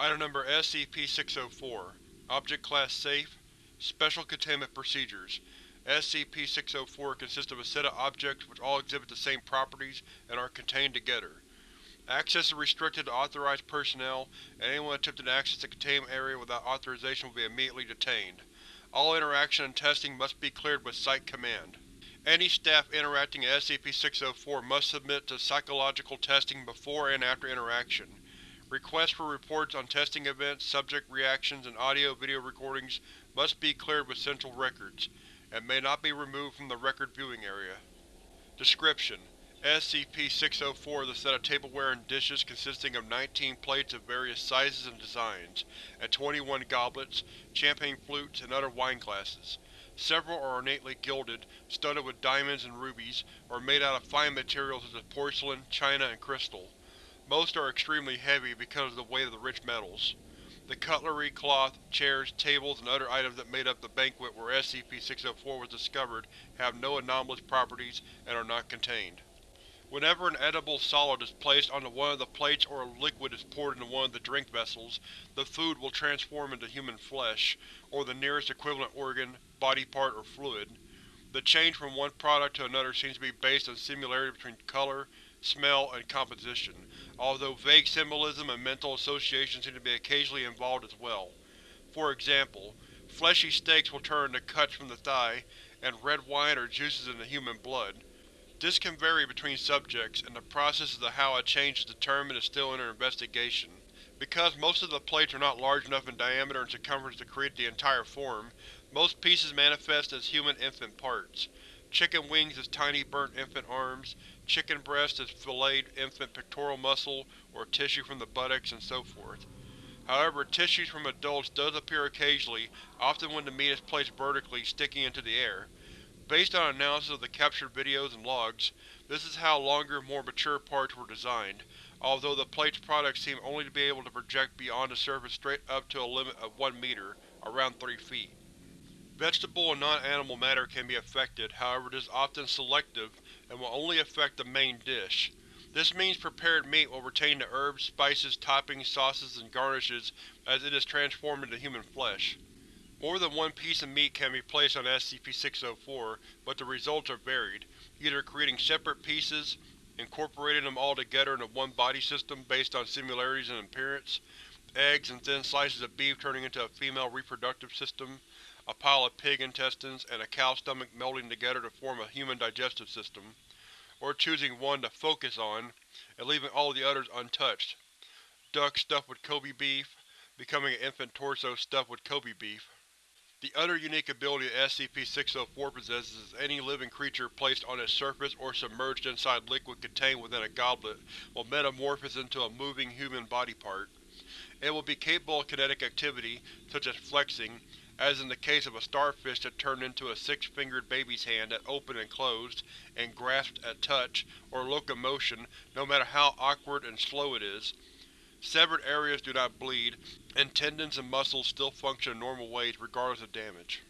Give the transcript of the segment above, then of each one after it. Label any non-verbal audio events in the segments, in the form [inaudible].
Item Number SCP-604 Object Class Safe Special Containment Procedures SCP-604 consists of a set of objects which all exhibit the same properties and are contained together. Access is restricted to authorized personnel, and anyone attempting to access the containment area without authorization will be immediately detained. All interaction and testing must be cleared with Site Command. Any staff interacting at SCP-604 must submit to psychological testing before and after interaction. Requests for reports on testing events, subject reactions, and audio-video recordings must be cleared with Central Records, and may not be removed from the record viewing area. Description: SCP-604 is a set of tableware and dishes consisting of 19 plates of various sizes and designs, and 21 goblets, champagne flutes, and other wine glasses. Several are ornately gilded, studded with diamonds and rubies, or made out of fine materials such as porcelain, china, and crystal. Most are extremely heavy because of the weight of the rich metals. The cutlery, cloth, chairs, tables, and other items that made up the banquet where SCP-604 was discovered have no anomalous properties and are not contained. Whenever an edible solid is placed onto one of the plates or a liquid is poured into one of the drink vessels, the food will transform into human flesh, or the nearest equivalent organ, body part, or fluid. The change from one product to another seems to be based on similarity between color, smell, and composition, although vague symbolism and mental association seem to be occasionally involved as well. For example, fleshy steaks will turn into cuts from the thigh, and red wine or juices into human blood. This can vary between subjects, and the process to how a change is determined is still under investigation. Because most of the plates are not large enough in diameter and circumference to create the entire form, most pieces manifest as human infant parts. Chicken wings as tiny burnt infant arms, chicken breast as filleted infant pectoral muscle or tissue from the buttocks, and so forth. However, tissues from adults does appear occasionally, often when the meat is placed vertically, sticking into the air. Based on analysis of the captured videos and logs, this is how longer, more mature parts were designed, although the plate's products seem only to be able to project beyond the surface straight up to a limit of 1 meter, around 3 feet. Vegetable and non-animal matter can be affected, however it is often selective and will only affect the main dish. This means prepared meat will retain the herbs, spices, toppings, sauces, and garnishes as it is transformed into human flesh. More than one piece of meat can be placed on SCP-604, but the results are varied, either creating separate pieces, incorporating them all together into one body system based on similarities in appearance, eggs and thin slices of beef turning into a female reproductive system, a pile of pig intestines, and a cow stomach melding together to form a human digestive system, or choosing one to focus on, and leaving all the others untouched. Duck stuffed with Kobe beef, becoming an infant torso stuffed with Kobe beef. The other unique ability that SCP-604 possesses is any living creature placed on its surface or submerged inside liquid contained within a goblet will metamorphose into a moving human body part. It will be capable of kinetic activity, such as flexing, as in the case of a starfish that turned into a six-fingered baby's hand that opened and closed, and grasped at touch, or locomotion, no matter how awkward and slow it is. Severed areas do not bleed, and tendons and muscles still function in normal ways regardless of damage.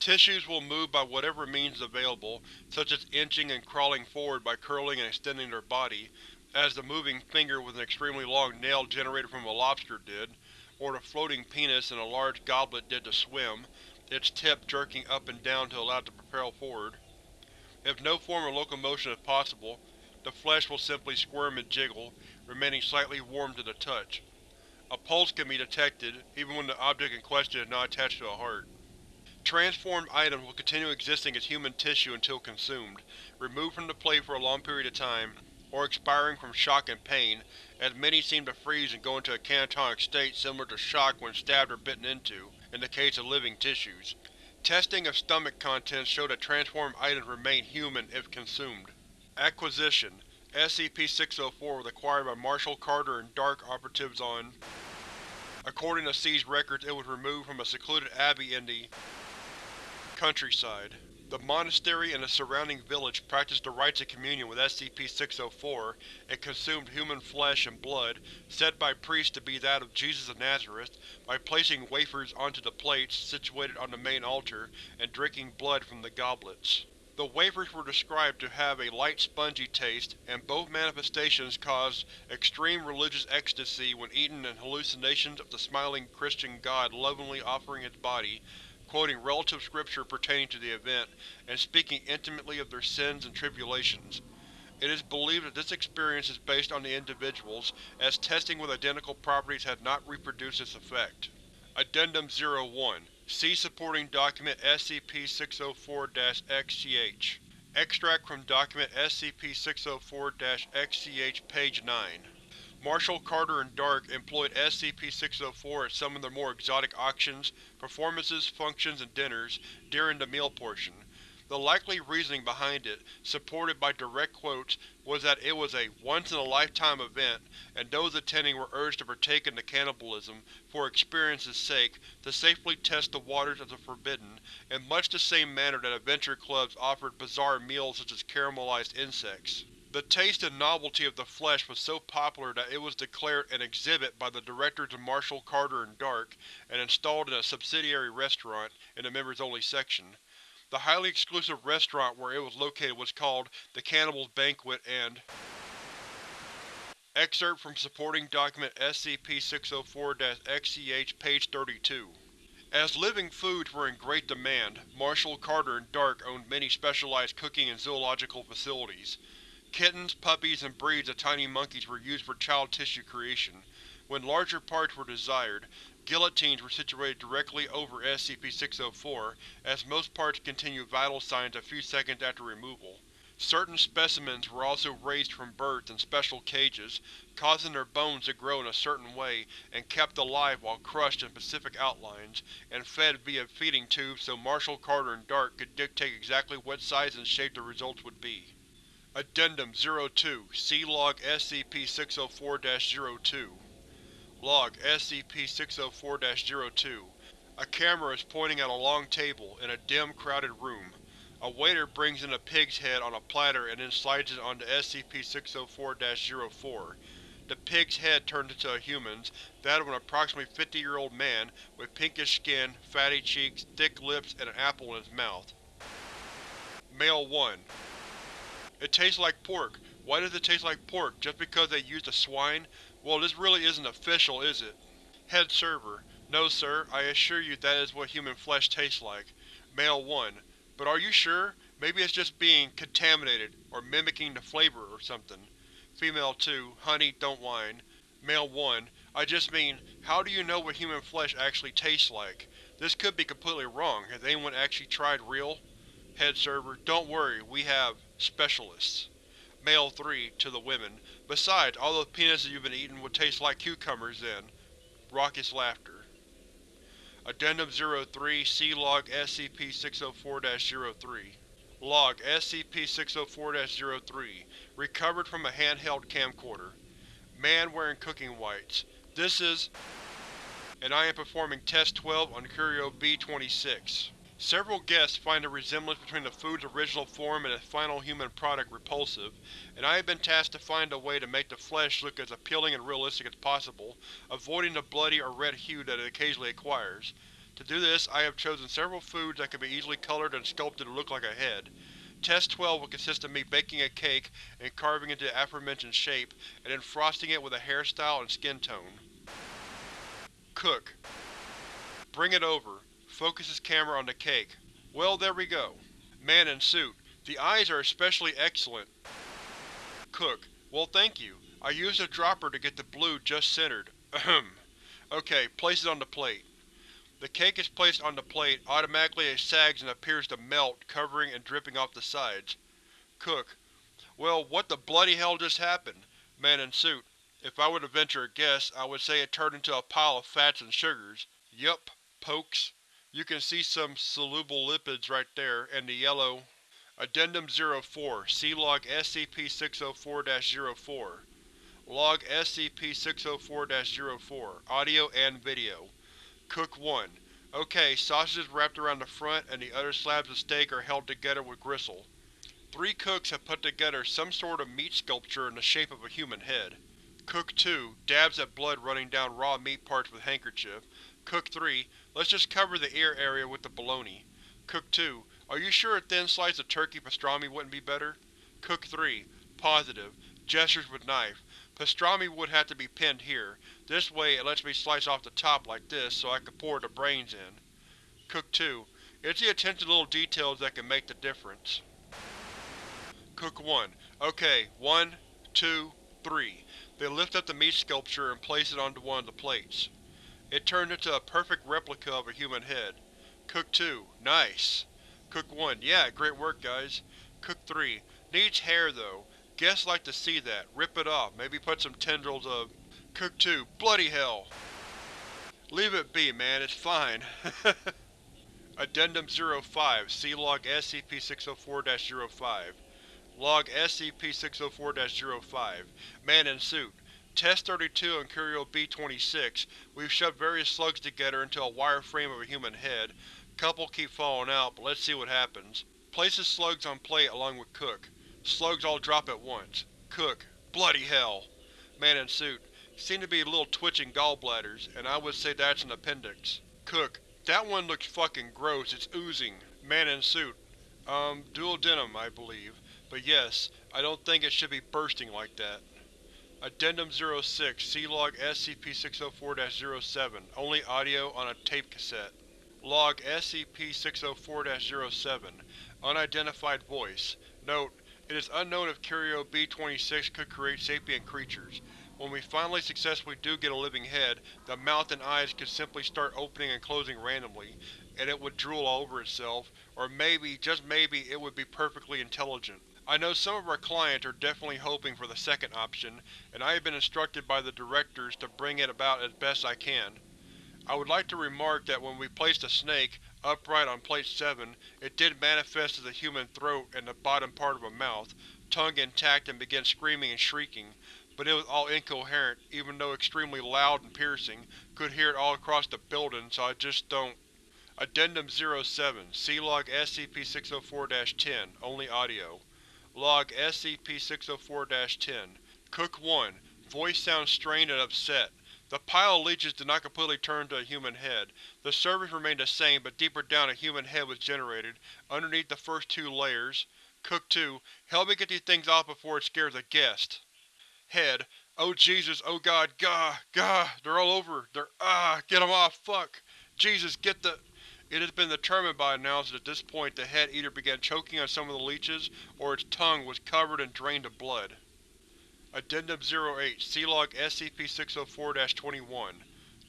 Tissues will move by whatever means available, such as inching and crawling forward by curling and extending their body, as the moving finger with an extremely long nail generated from a lobster did, or the floating penis in a large goblet did to swim, its tip jerking up and down to allow it to propel forward. If no form of locomotion is possible, the flesh will simply squirm and jiggle, remaining slightly warm to the touch. A pulse can be detected, even when the object in question is not attached to a heart. Transformed items will continue existing as human tissue until consumed, removed from the plate for a long period of time, or expiring from shock and pain, as many seem to freeze and go into a catatonic state similar to shock when stabbed or bitten into, in the case of living tissues. Testing of stomach contents show that transformed items remain human if consumed. Acquisition SCP-604 was acquired by Marshall Carter and DARK operatives on. According to seized records, it was removed from a secluded abbey in the countryside. The monastery and the surrounding village practiced the rites of communion with SCP-604 and consumed human flesh and blood, said by priests to be that of Jesus of Nazareth, by placing wafers onto the plates situated on the main altar and drinking blood from the goblets. The wafers were described to have a light spongy taste, and both manifestations caused extreme religious ecstasy when eaten and hallucinations of the smiling Christian god lovingly offering its body, quoting relative scripture pertaining to the event, and speaking intimately of their sins and tribulations. It is believed that this experience is based on the individuals, as testing with identical properties has not reproduced this effect. Addendum 01 See supporting document SCP-604-XCH. Extract from document SCP-604-XCH page 9. Marshall Carter and Dark employed SCP-604 at some of their more exotic auctions, performances, functions, and dinners during the meal portion. The likely reasoning behind it, supported by direct quotes, was that it was a once-in-a-lifetime event, and those attending were urged to partake in the cannibalism, for experience's sake, to safely test the waters of the forbidden, in much the same manner that adventure clubs offered bizarre meals such as caramelized insects. The taste and novelty of the flesh was so popular that it was declared an exhibit by the directors of Marshall Carter and Dark, and installed in a subsidiary restaurant, in the members-only section. The highly exclusive restaurant where it was located was called the Cannibal's Banquet and Excerpt from supporting document SCP-604-XCH page 32. As living foods were in great demand, Marshall Carter and Dark owned many specialized cooking and zoological facilities. Kittens, puppies, and breeds of tiny monkeys were used for child tissue creation. When larger parts were desired, Guillotines were situated directly over SCP-604, as most parts continue vital signs a few seconds after removal. Certain specimens were also raised from birth in special cages, causing their bones to grow in a certain way, and kept alive while crushed in specific outlines, and fed via feeding tubes so Marshall Carter and Dark could dictate exactly what size and shape the results would be. Addendum 02 See Log SCP-604-02 Log SCP-604-02 A camera is pointing at a long table, in a dim, crowded room. A waiter brings in a pig's head on a platter and then slides it onto SCP-604-04. The pig's head turns into a human's, that of an approximately 50-year-old man, with pinkish skin, fatty cheeks, thick lips, and an apple in his mouth. Male 1 It tastes like pork. Why does it taste like pork? Just because they used a swine? Well, this really isn't official, is it? Head Server: No sir, I assure you that is what human flesh tastes like. Male 1: But are you sure? Maybe it's just being contaminated, or mimicking the flavor or something. Female 2: Honey, don't whine. Male 1: I just mean, how do you know what human flesh actually tastes like? This could be completely wrong. Has anyone actually tried real? Head Server: Don't worry, we have specialists. Male 3 (to the women): Besides, all those penises you've been eating would taste like cucumbers then. Raucous laughter. Addendum 03 See Log SCP-604-03 Log SCP-604-03 Recovered from a handheld camcorder. Man wearing cooking whites. This is… and I am performing Test 12 on Curio B-26. Several guests find the resemblance between the food's original form and its final human product repulsive, and I have been tasked to find a way to make the flesh look as appealing and realistic as possible, avoiding the bloody or red hue that it occasionally acquires. To do this, I have chosen several foods that can be easily colored and sculpted to look like a head. Test 12 will consist of me baking a cake and carving it into the aforementioned shape, and then frosting it with a hairstyle and skin tone. Cook. Bring it over. Focuses camera on the cake. Well, there we go. Man in suit. The eyes are especially excellent. Cook. Well, thank you. I used a dropper to get the blue just centered. Ahem. Okay, place it on the plate. The cake is placed on the plate, automatically it sags and appears to melt, covering and dripping off the sides. Cook. Well, what the bloody hell just happened? Man in suit. If I were to venture a guess, I would say it turned into a pile of fats and sugars. Yup. Pokes. You can see some soluble lipids right there, and the yellow… Addendum 04 See Log SCP-604-04 Log SCP-604-04 Audio and Video Cook 1 Ok, sausages wrapped around the front and the other slabs of steak are held together with gristle. Three cooks have put together some sort of meat sculpture in the shape of a human head. Cook 2 dabs at blood running down raw meat parts with handkerchief. Cook 3 Let's just cover the ear area with the bologna. Cook 2 Are you sure a thin slice of turkey pastrami wouldn't be better? Cook 3. Positive. Gestures with knife. Pastrami would have to be pinned here. This way it lets me slice off the top like this so I can pour the brains in. Cook 2. It's the attention to little details that can make the difference. Cook 1. Okay, one, two, three. They lift up the meat sculpture and place it onto one of the plates. It turned into a perfect replica of a human head. Cook 2. Nice. Cook 1. Yeah, great work, guys. Cook 3. Needs hair, though. Guests like to see that. Rip it off, maybe put some tendrils of… Cook 2. Bloody hell! Leave it be, man, it's fine. [laughs] Addendum 05 See Log SCP-604-05 Log SCP-604-05 Man in Suit Test-32 and Curio B-26, we've shoved various slugs together into a wire frame of a human head. Couple keep falling out, but let's see what happens. Places slugs on plate along with Cook. Slugs all drop at once. Cook. Bloody hell! Man in Suit Seem to be little twitching gallbladders, and I would say that's an appendix. Cook. That one looks fucking gross, it's oozing. Man in Suit Um, duodenum, I believe. But yes, I don't think it should be bursting like that. Addendum 06 C Log SCP-604-07 Only audio on a tape cassette. Log SCP-604-07 Unidentified Voice Note: It is unknown if Curio B-26 could create sapient creatures. When we finally successfully do get a living head, the mouth and eyes could simply start opening and closing randomly, and it would drool all over itself, or maybe, just maybe, it would be perfectly intelligent. I know some of our clients are definitely hoping for the second option, and I have been instructed by the Directors to bring it about as best I can. I would like to remark that when we placed the snake, upright on Plate 7, it did manifest as a human throat and the bottom part of a mouth, tongue intact and began screaming and shrieking, but it was all incoherent, even though extremely loud and piercing, could hear it all across the building, so I just don't. Addendum 07 See Log SCP-604-10 Only audio Log SCP-604-10 Cook 1 Voice sounds strained and upset. The pile of leeches did not completely turn into a human head. The surface remained the same, but deeper down a human head was generated, underneath the first two layers. Cook 2 Help me get these things off before it scares a guest. Head Oh Jesus, oh God, gah, gah, they're all over, they're ah, get them off, fuck! Jesus, get the… It has been determined by analysis at this point the head either began choking on some of the leeches, or its tongue was covered and drained of blood. Addendum 08 See Log SCP-604-21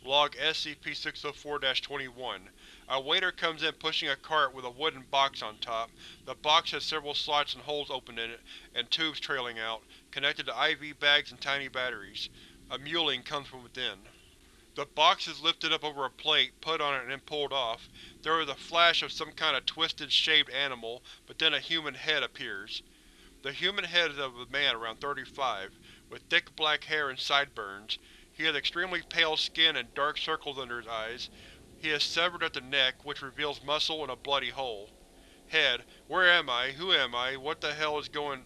Log SCP-604-21 A waiter comes in pushing a cart with a wooden box on top. The box has several slots and holes open in it, and tubes trailing out, connected to IV bags and tiny batteries. A mewling comes from within. The box is lifted up over a plate, put on it, and then pulled off. There is a flash of some kind of twisted, shaved animal, but then a human head appears. The human head is of a man around 35, with thick black hair and sideburns. He has extremely pale skin and dark circles under his eyes. He is severed at the neck, which reveals muscle and a bloody hole. Head. Where am I? Who am I? What the hell is going…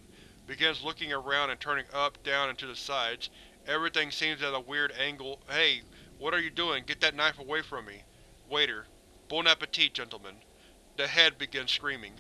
Begins looking around and turning up, down, and to the sides. Everything seems at a weird angle. Hey, what are you doing? Get that knife away from me. Waiter. Bon appetit, gentlemen. The head begins screaming.